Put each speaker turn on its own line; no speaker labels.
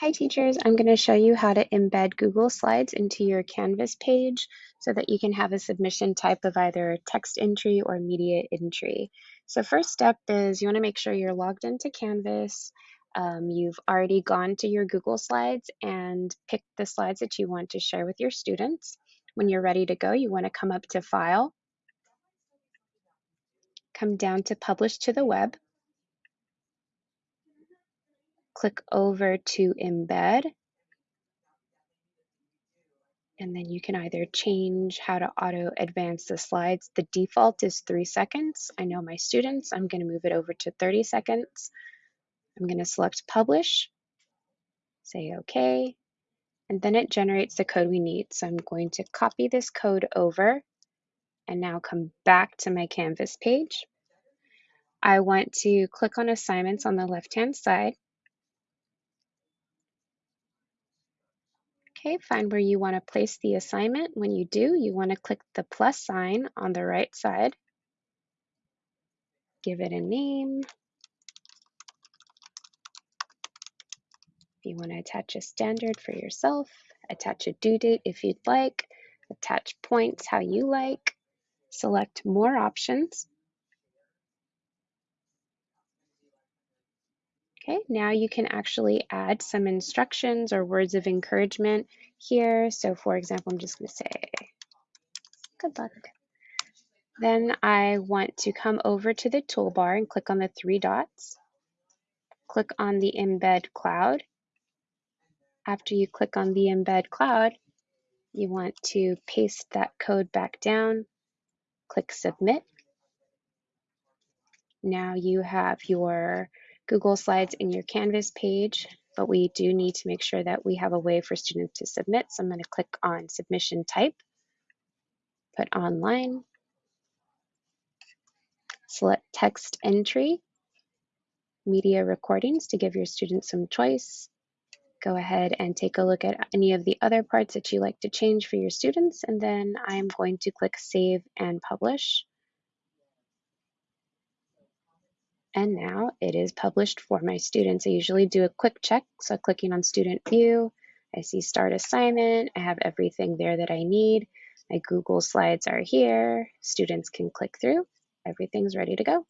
Hi teachers, I'm going to show you how to embed Google Slides into your Canvas page so that you can have a submission type of either text entry or media entry. So first step is you want to make sure you're logged into Canvas. Um, you've already gone to your Google Slides and picked the slides that you want to share with your students. When you're ready to go, you want to come up to File, come down to Publish to the Web, click over to Embed, and then you can either change how to auto advance the slides. The default is three seconds. I know my students, I'm going to move it over to 30 seconds. I'm going to select publish, say OK, and then it generates the code we need. So I'm going to copy this code over and now come back to my Canvas page. I want to click on assignments on the left hand side Okay, find where you want to place the assignment. When you do, you want to click the plus sign on the right side. Give it a name. If you want to attach a standard for yourself, attach a due date if you'd like, attach points how you like, select more options. Okay, now you can actually add some instructions or words of encouragement here. So for example, I'm just going to say, good luck. Then I want to come over to the toolbar and click on the three dots. Click on the embed cloud. After you click on the embed cloud, you want to paste that code back down, click submit. Now you have your Google Slides in your Canvas page, but we do need to make sure that we have a way for students to submit. So I'm going to click on submission type, put online, select text entry, media recordings to give your students some choice. Go ahead and take a look at any of the other parts that you like to change for your students, and then I'm going to click Save and Publish. And now it is published for my students. I usually do a quick check. So clicking on student view, I see start assignment. I have everything there that I need. My Google slides are here. Students can click through. Everything's ready to go.